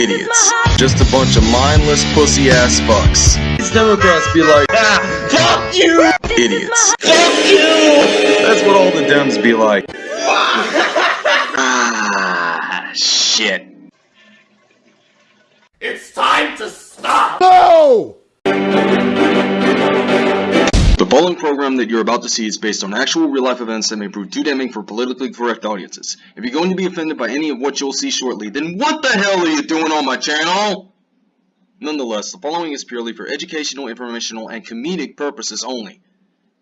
Idiots. Just a bunch of mindless pussy ass fucks. These Democrats be like, ah, fuck you! Idiots. Fuck you! That's what all the Dems be like. ah, shit. It's time to stop! No! The following program that you're about to see is based on actual real-life events that may prove too damning for politically correct audiences. If you're going to be offended by any of what you'll see shortly, then what the hell are you doing on my channel? Nonetheless, the following is purely for educational, informational, and comedic purposes only.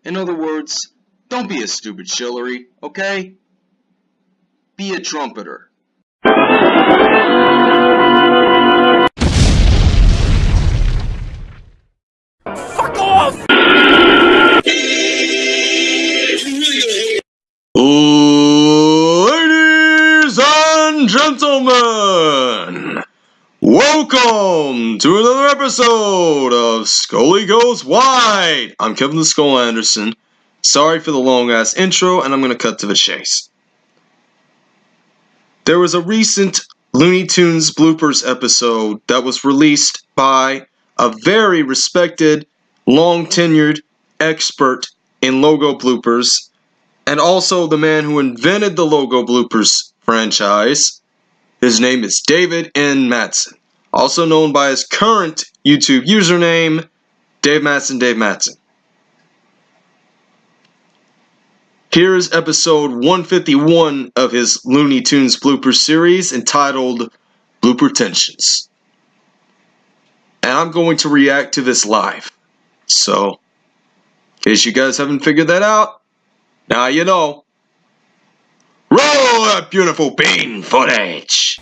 In other words, don't be a stupid shillery, okay? Be a trumpeter. Fuck off! Welcome to another episode of Scully Goes Wide. I'm Kevin the Skull Anderson. Sorry for the long ass intro, and I'm gonna cut to the chase. There was a recent Looney Tunes bloopers episode that was released by a very respected, long tenured expert in logo bloopers and also the man who invented the Logo Bloopers franchise. His name is David N. Matson, also known by his current YouTube username, Dave Matson Dave Matson. Here is episode 151 of his Looney Tunes blooper series entitled Blooper Tensions. And I'm going to react to this live. So, in case you guys haven't figured that out, now you know. Roll that beautiful bean footage!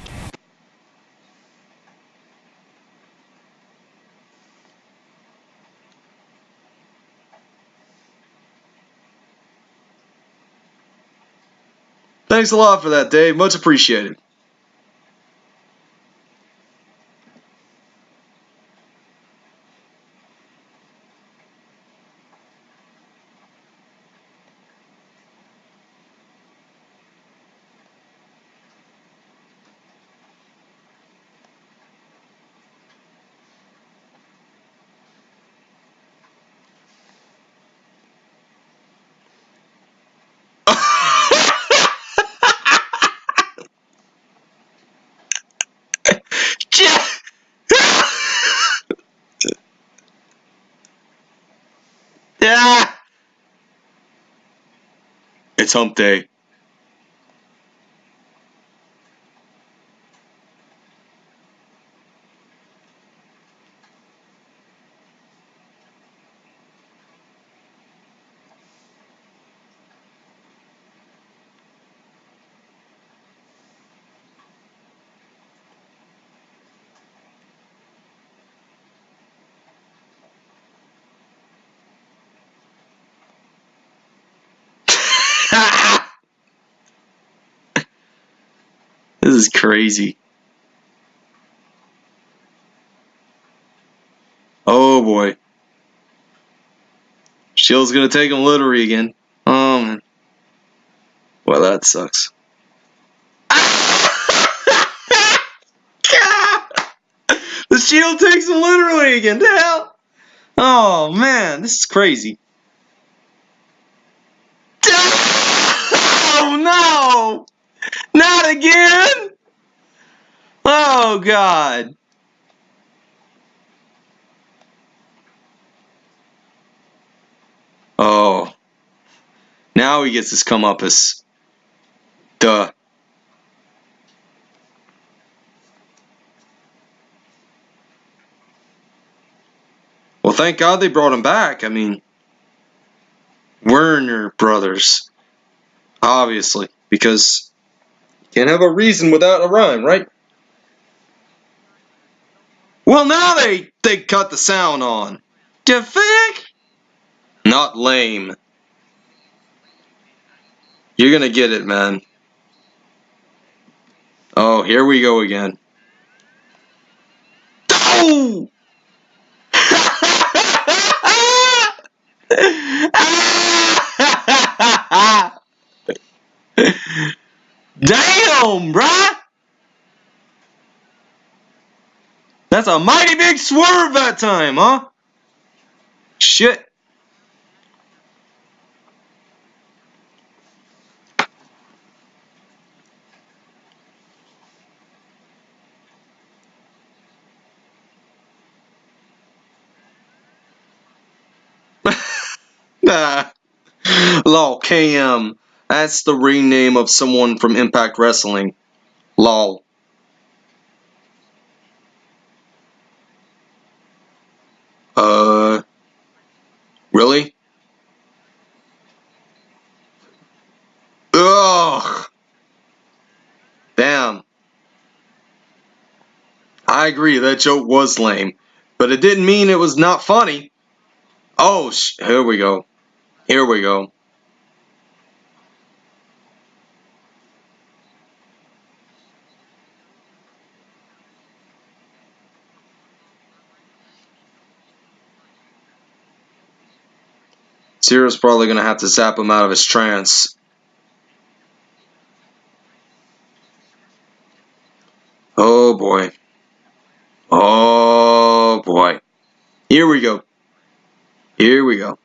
Thanks a lot for that, Dave. Much appreciated. Yeah. It's hump day. this is crazy. Oh boy. Shield's gonna take him literally again. Oh man. Well, that sucks. the shield takes him literally again. The hell? Oh man, this is crazy. Oh no! Not again! Oh god. Oh. Now he gets his comeuppance. Duh. Well, thank God they brought him back. I mean, Warner Brothers. Obviously, because you can't have a reason without a rhyme, right? Well, now they they cut the sound on. You think? Not lame. You're gonna get it, man. Oh, here we go again. Oh! Damn, bruh! That's a mighty big swerve that time, huh? Shit. Nah. Lol, KM. That's the ring name of someone from Impact Wrestling. Lol. Uh. Really? Ugh. Damn. I agree, that joke was lame. But it didn't mean it was not funny. Oh, sh- here we go. Here we go. Zero's probably gonna have to zap him out of his trance. Oh boy. Oh boy. Here we go. Here we go.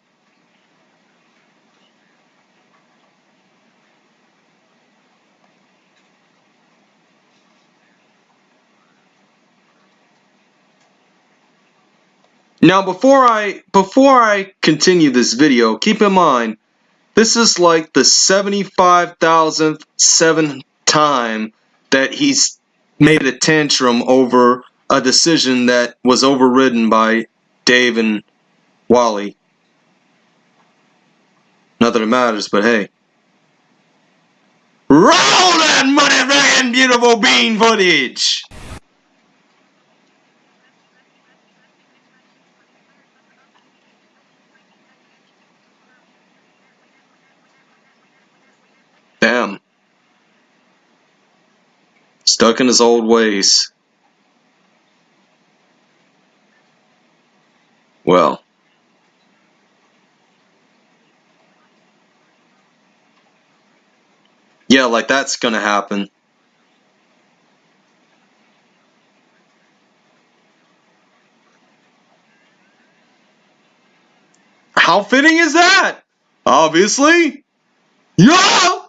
Now before I before I continue this video, keep in mind this is like the 75,000th seventh time that he's made a tantrum over a decision that was overridden by Dave and Wally. Not that matters, but hey. Roll that money friggin' beautiful bean footage! Damn. Stuck in his old ways. Well. Yeah, like that's gonna happen. How fitting is that? Obviously. Yeah!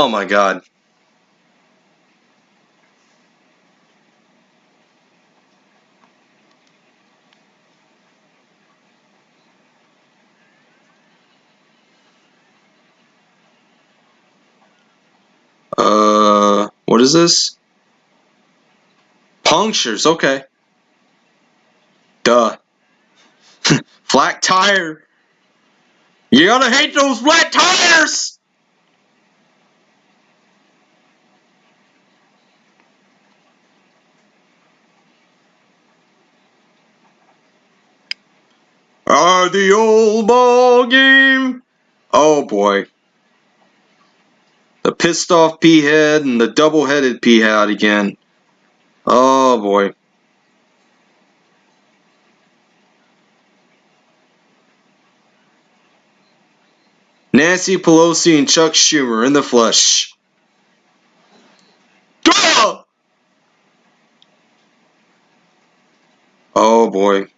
Oh my god. Uh, what is this? Punctures, okay. Duh. flat tire. You gotta hate those flat tires! Ah, the old ball game. Oh boy. The pissed off pea head and the double headed pea head again. Oh boy. Nancy Pelosi and Chuck Schumer in the flesh. Duh! Oh boy.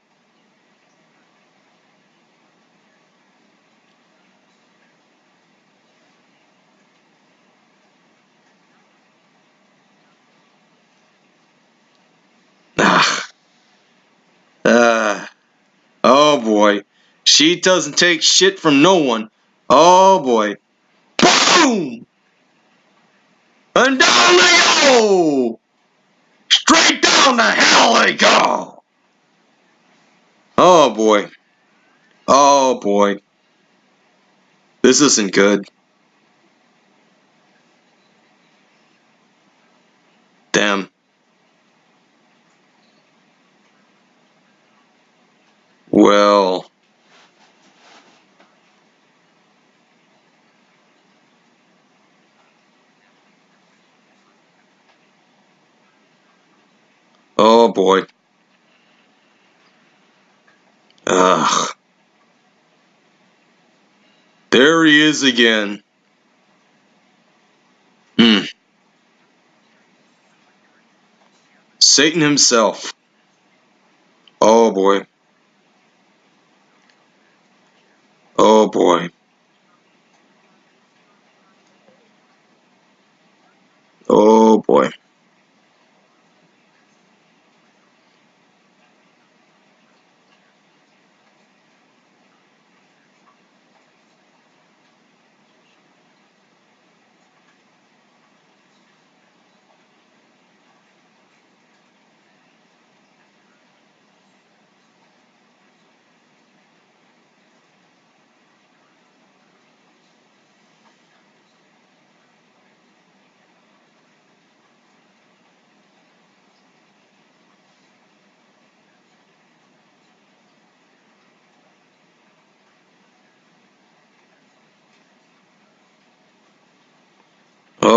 Ah. Ah. Oh boy. She doesn't take shit from no one. Oh boy. Boom! And down they go! Straight down the hell they go! Oh boy. Oh boy. This isn't good. Damn. Well. Oh boy. Ugh. There he is again. Hmm. Satan himself. Oh boy. Oh boy. Oh boy.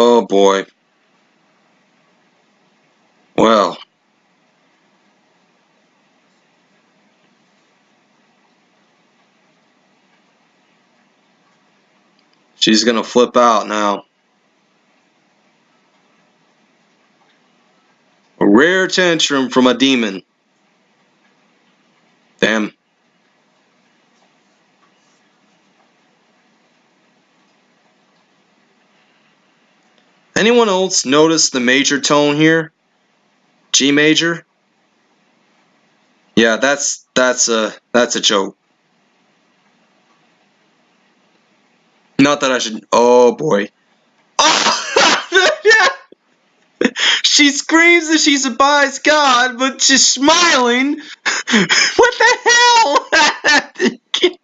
Oh boy. Well. She's gonna flip out now. A rare tantrum from a demon. Damn. Anyone else notice the major tone here? G major? Yeah, that's that's a that's a joke. Not that I should. Oh boy. Oh. She screams that she surprised God, but she's smiling. what the hell?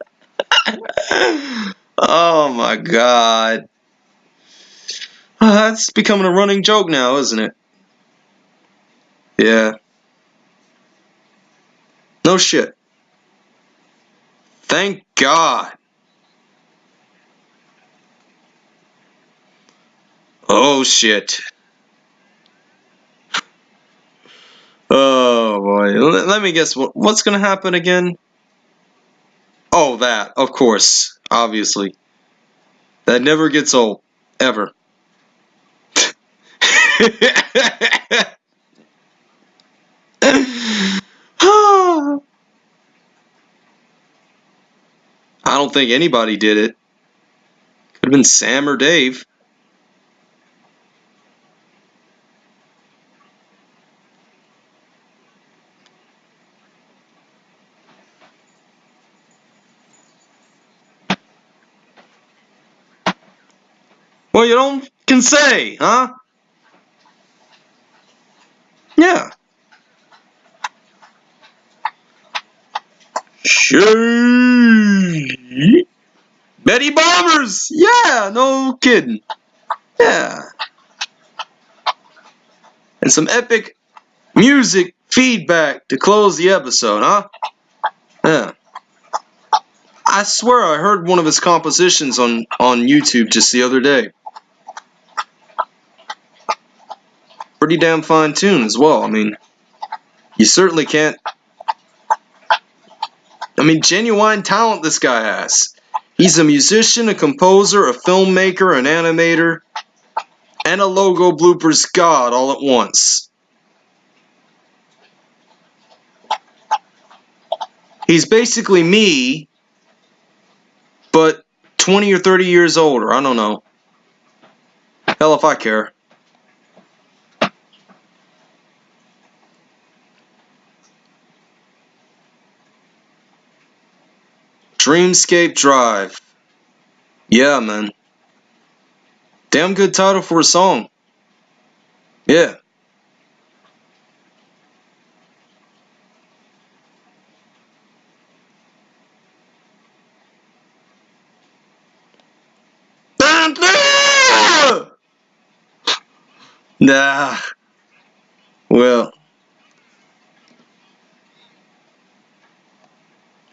oh my God. That's becoming a running joke now, isn't it? Yeah. No shit. Thank God. Oh shit. Oh boy. Let, let me guess what what's going to happen again? Oh, that. Of course. Obviously. That never gets old ever. I don't think anybody did it. Could have been Sam or Dave. Well, you don't can say, huh? Yeah. She Betty Bombers! Yeah, no kidding. Yeah. And some epic music feedback to close the episode, huh? Yeah. I swear I heard one of his compositions on, on YouTube just the other day. Pretty damn fine tune as well. I mean, you certainly can't. I mean, genuine talent this guy has. He's a musician, a composer, a filmmaker, an animator, and a logo bloopers god all at once. He's basically me, but 20 or 30 years older. I don't know. Hell if I care. Dreamscape Drive. Yeah, man. Damn good title for a song. Yeah. Nah. Well.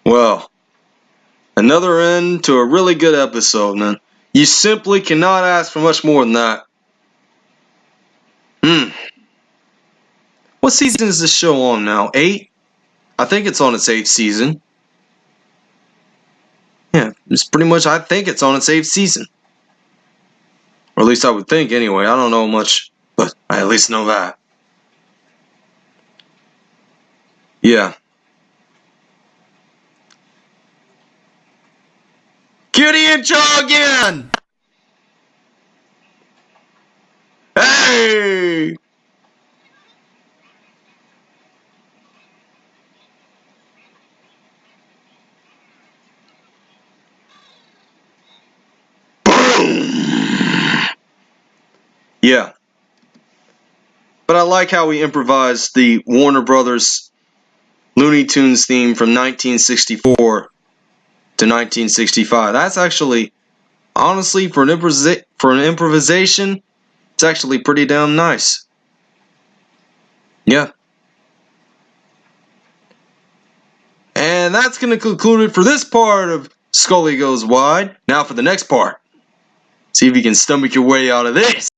Well. Another end to a really good episode, man. You simply cannot ask for much more than that. Hmm. What season is this show on now? Eight? I think it's on its eighth season. Yeah, it's pretty much, I think it's on its eighth season. Or at least I would think anyway. I don't know much, but I at least know that. Yeah. Kitty and Chaw again! Hey! Yeah. But I like how we improvised the Warner Brothers Looney Tunes theme from 1964 to 1965. That's actually, honestly, for an, improvisa- for an improvisation, it's actually pretty damn nice. Yeah. And that's going to conclude it for this part of Scully Goes Wide. Now for the next part. See if you can stomach your way out of this.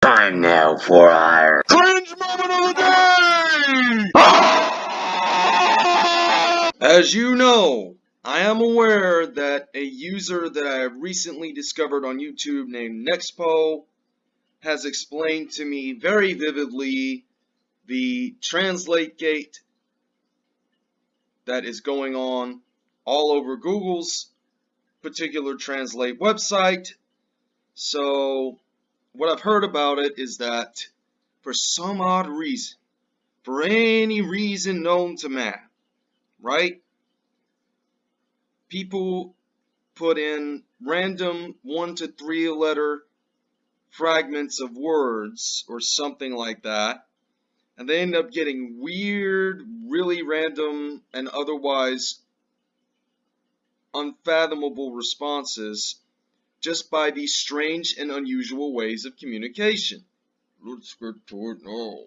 Time now for our Cringe moment of the day! As you know, I am aware that a user that I have recently discovered on YouTube named Nexpo has explained to me very vividly the translate gate that is going on all over Google's particular translate website. So, what I've heard about it is that for some odd reason, for any reason known to man, right? People put in random one to three letter fragments of words or something like that, and they end up getting weird, really random, and otherwise unfathomable responses just by these strange and unusual ways of communication. Let's get to it now.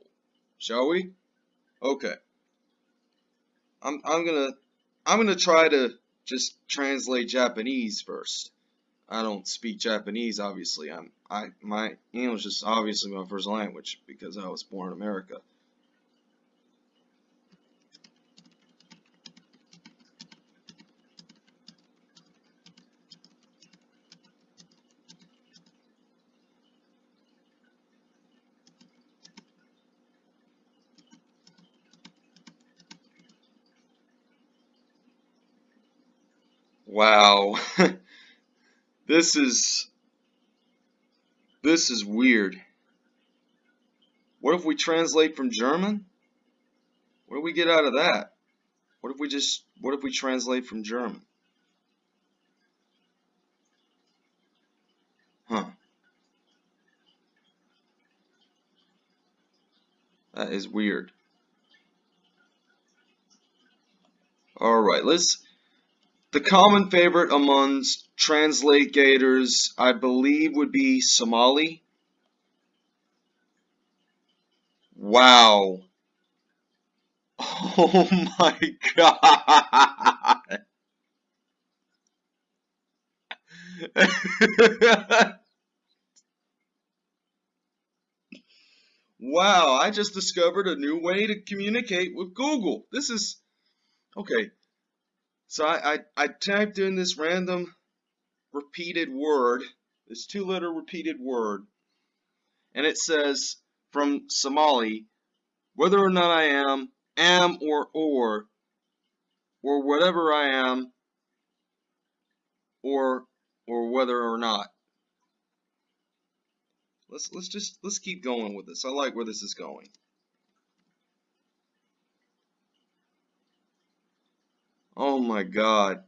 Shall we? Okay. I'm I'm gonna I'm gonna try to just translate Japanese first. I don't speak Japanese obviously. I'm I my English is obviously my first language because I was born in America. Wow. this is this is weird. What if we translate from German? What do we get out of that? What if we just what if we translate from German? Huh. That is weird. Alright, let's the common favorite amongst translate gators, I believe, would be Somali. Wow. Oh my god. wow, I just discovered a new way to communicate with Google. This is okay. So I, I, I typed in this random repeated word, this two letter repeated word, and it says from Somali, whether or not I am, am or or, or whatever I am, or or whether or not. Let's let's just let's keep going with this. I like where this is going. Oh my God.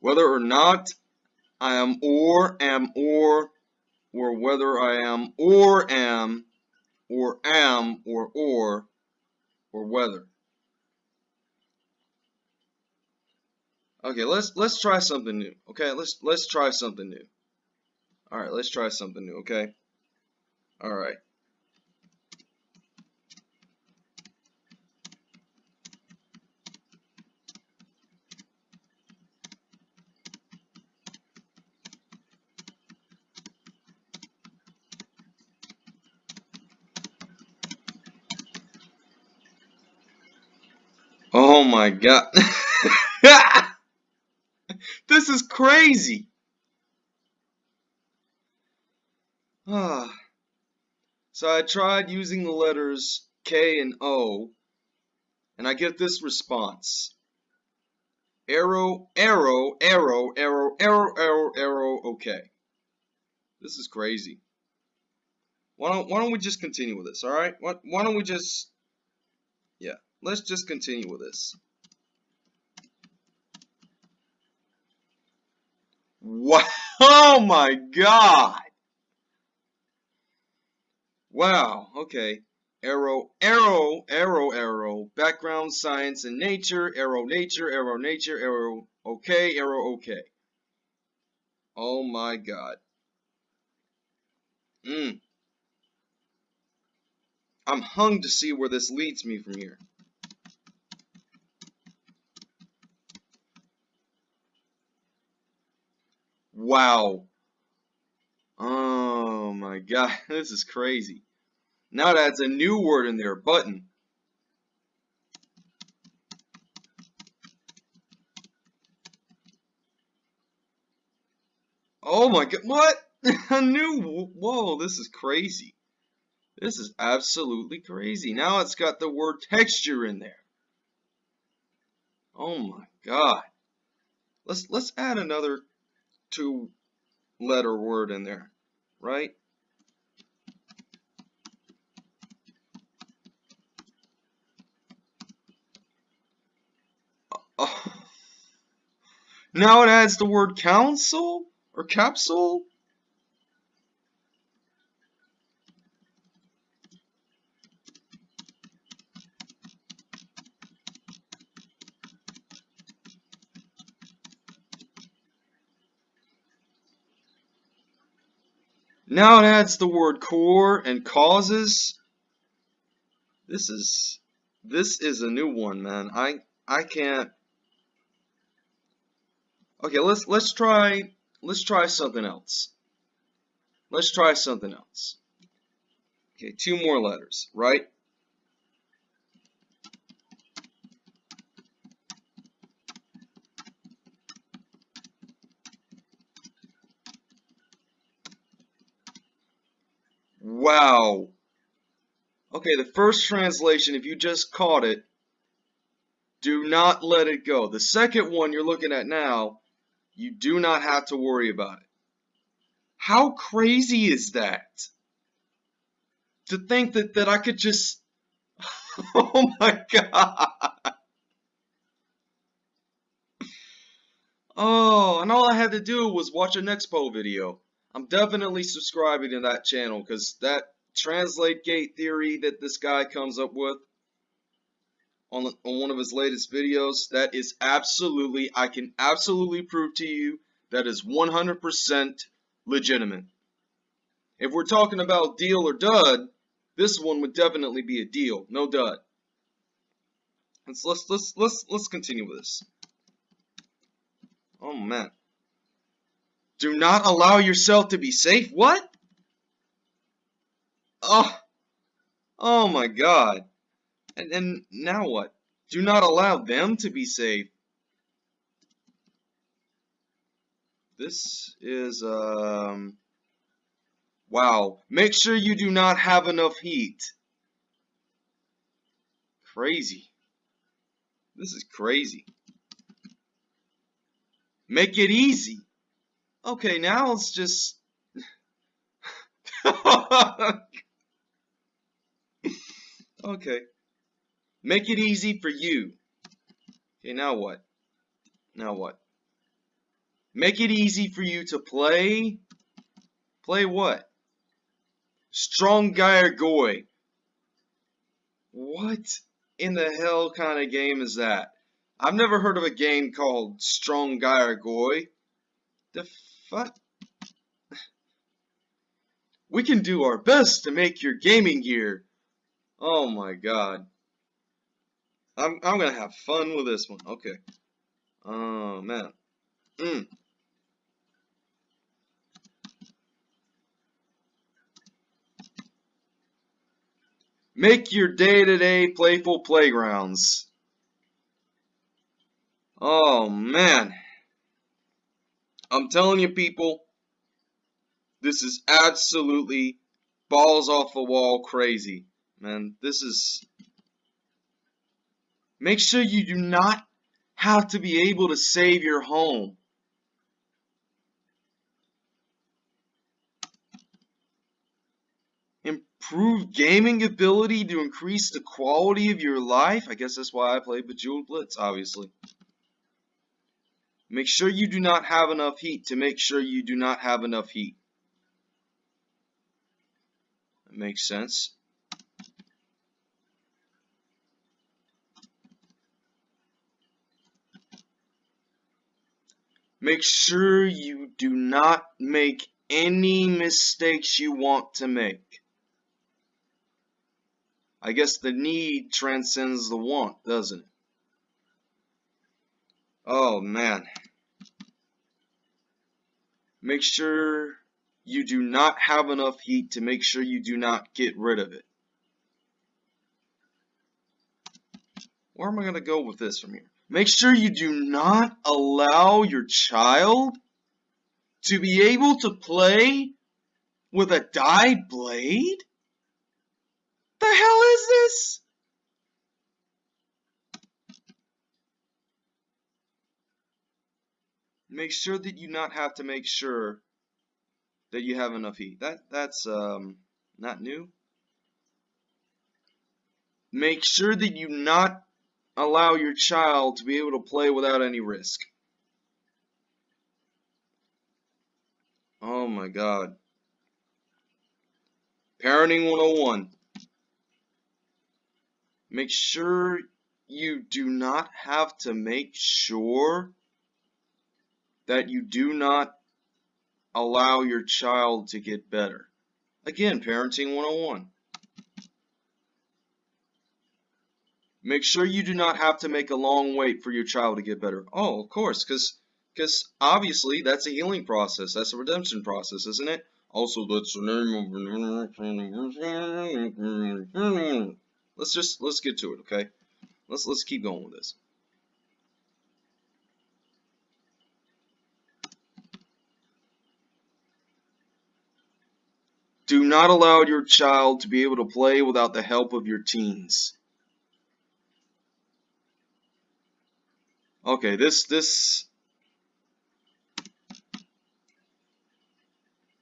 Whether or not I am or am or or whether I am or am or am or or or whether. Okay, let's let's try something new. Okay, let's let's try something new. All right, let's try something new, okay? All right. Oh my god. this is crazy. Ah. so I tried using the letters K and O and I get this response. Arrow, arrow, arrow, arrow, arrow, arrow, arrow, okay. This is crazy. Why don't, why don't we just continue with this, alright? Why, why don't we just... Yeah, let's just continue with this. Wow! Oh my god! Wow, okay. Arrow, arrow, arrow, arrow. Background, science, and nature. Arrow, nature, arrow, nature, arrow, okay, arrow, okay. Oh my god. Mmm. I'm hung to see where this leads me from here. Wow. Oh my god, this is crazy. Now it adds a new word in there, button. Oh my god, what? a new, whoa, this is crazy. This is absolutely crazy. Now it's got the word texture in there. Oh my god. Let's let's add another two letter word in there, right? Oh. Now it adds the word council or capsule. Now it adds the word core and causes. This is this is a new one, man. I I can't. Okay, let's let's try let's try something else. Let's try something else. Okay, two more letters, right? Wow. Okay, the first translation, if you just caught it, do not let it go. The second one you're looking at now, you do not have to worry about it. How crazy is that? To think that, that I could just... oh my god! Oh, and all I had to do was watch a Nexpo video. I'm definitely subscribing to that channel because that translate gate theory that this guy comes up with on, on one of his latest videos, that is absolutely, I can absolutely prove to you that is 100% legitimate. If we're talking about deal or dud, this one would definitely be a deal, no dud. Let's let's let's let's let's continue with this. Oh man. Do not allow yourself to be safe. What? Oh, oh my God. And then now what? Do not allow them to be safe. This is, um, wow. Make sure you do not have enough heat. Crazy. This is crazy. Make it easy. Okay, now let's just... okay. Make it easy for you. Okay, now what? Now what? Make it easy for you to play... Play what? Strong Guy or Goy. What in the hell kind of game is that? I've never heard of a game called Strong Guy or Goy. The fuck? We can do our best to make your gaming gear. Oh my god. I'm, I'm gonna have fun with this one. Okay. Oh man. Mm. Make your day-to-day -day playful playgrounds. Oh man. I'm telling you, people, this is absolutely balls off the wall crazy, man. This is Make sure you do not have to be able to save your home. Improve gaming ability to increase the quality of your life. I guess that's why I play Bejeweled Blitz, obviously. Make sure you do not have enough heat to make sure you do not have enough heat. That makes sense. Make sure you do not make any mistakes you want to make. I guess the need transcends the want, doesn't it? Oh man. Make sure you do not have enough heat to make sure you do not get rid of it. Where am I going to go with this from here? Make sure you do not allow your child to be able to play with a dyed blade? The hell is this? Make sure that you not have to make sure that you have enough heat. That that's um not new. Make sure that you not allow your child to be able to play without any risk. Oh my god. Parenting 101. Make sure you do not have to make sure that you do not allow your child to get better. Again, Parenting 101. Make sure you do not have to make a long wait for your child to get better. Oh, of course, because because obviously that's a healing process. That's a redemption process, isn't it? Also, that's the name of. Let's just let's get to it, okay? Let's let's keep going with this. Do not allow your child to be able to play without the help of your teens. Okay, this, this...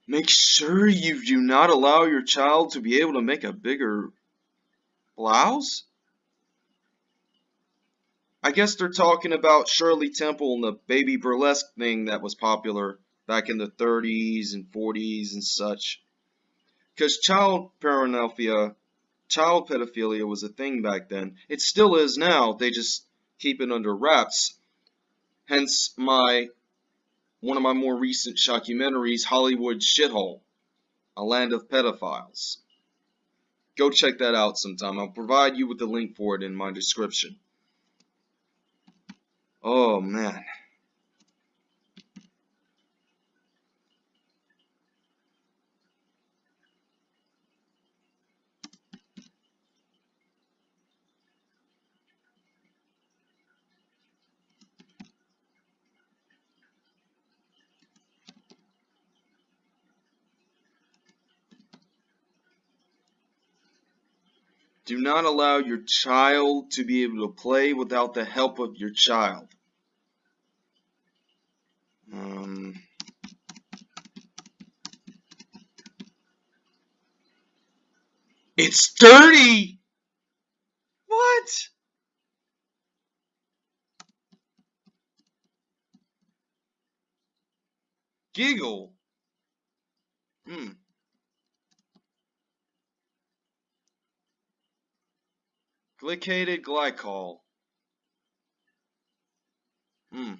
Make sure you do not allow your child to be able to make a bigger blouse? I guess they're talking about Shirley Temple and the baby burlesque thing that was popular back in the 30s and 40s and such. Because child paraphernalia, child pedophilia was a thing back then. It still is now. They just keep it under wraps. Hence my one of my more recent shockumentaries, Hollywood Shithole, A Land of Pedophiles. Go check that out sometime. I'll provide you with the link for it in my description. Oh man. Do not allow your child to be able to play without the help of your child. Um, it's dirty! What? Giggle. Hmm. Glycated glycol. Hmm.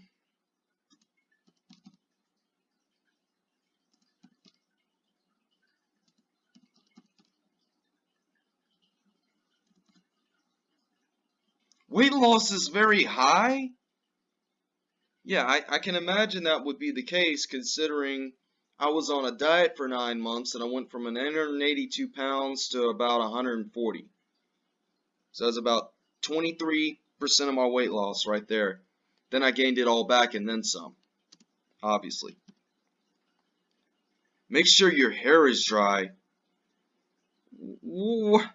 Weight loss is very high? Yeah, I, I can imagine that would be the case considering I was on a diet for nine months and I went from 182 pounds to about 140. So that's about 23% of my weight loss right there. Then I gained it all back and then some, obviously. Make sure your hair is dry.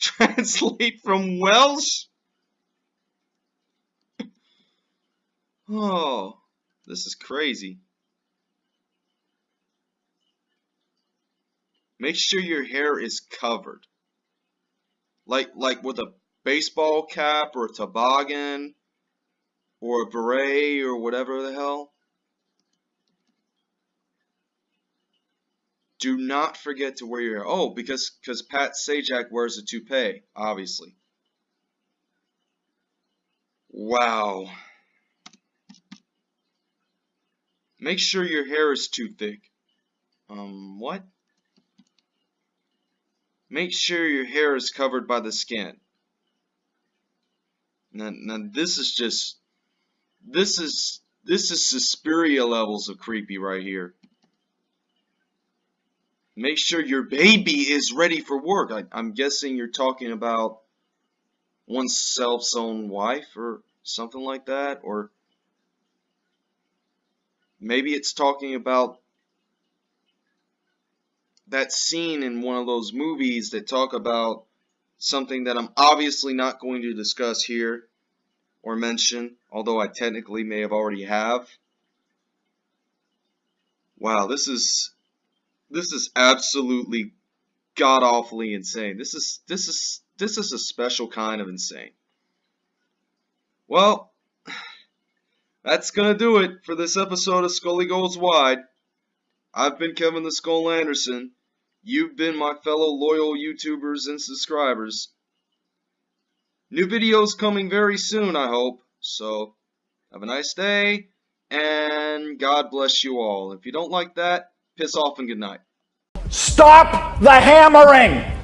Translate from Welsh? Oh, this is crazy. Make sure your hair is covered. Like like with a baseball cap or a toboggan or a beret or whatever the hell. Do not forget to wear your. Oh, because because Pat Sajak wears a toupee, obviously. Wow. Make sure your hair is too thick. Um, what? Make sure your hair is covered by the skin. Now, now this is just, this is, this is Suspiria levels of creepy right here. Make sure your baby is ready for work. I, I'm guessing you're talking about oneself's own wife or something like that, or maybe it's talking about that scene in one of those movies that talk about something that I'm obviously not going to discuss here or mention, although I technically may have already have. Wow, this is this is absolutely god awfully insane. This is this is this is a special kind of insane. Well, that's gonna do it for this episode of Scully Goes Wide. I've been Kevin the Skull Anderson. You've been my fellow loyal YouTubers and subscribers. New videos coming very soon, I hope. So, have a nice day, and God bless you all. If you don't like that, piss off and good night. Stop the hammering!